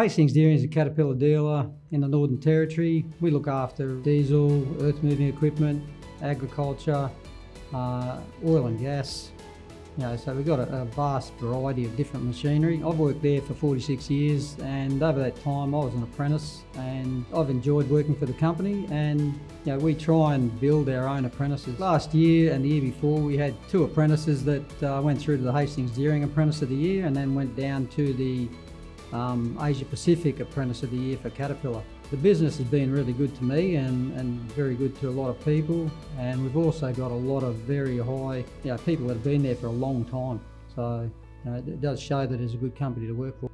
Hastings Deering is a Caterpillar dealer in the Northern Territory. We look after diesel, earth moving equipment, agriculture, uh, oil and gas. You know, so we've got a, a vast variety of different machinery. I've worked there for 46 years and over that time I was an apprentice and I've enjoyed working for the company and you know, we try and build our own apprentices. Last year and the year before we had two apprentices that uh, went through to the Hastings Deering Apprentice of the Year and then went down to the um, Asia Pacific Apprentice of the Year for Caterpillar. The business has been really good to me and, and very good to a lot of people and we've also got a lot of very high you know, people that have been there for a long time so you know, it does show that it's a good company to work for.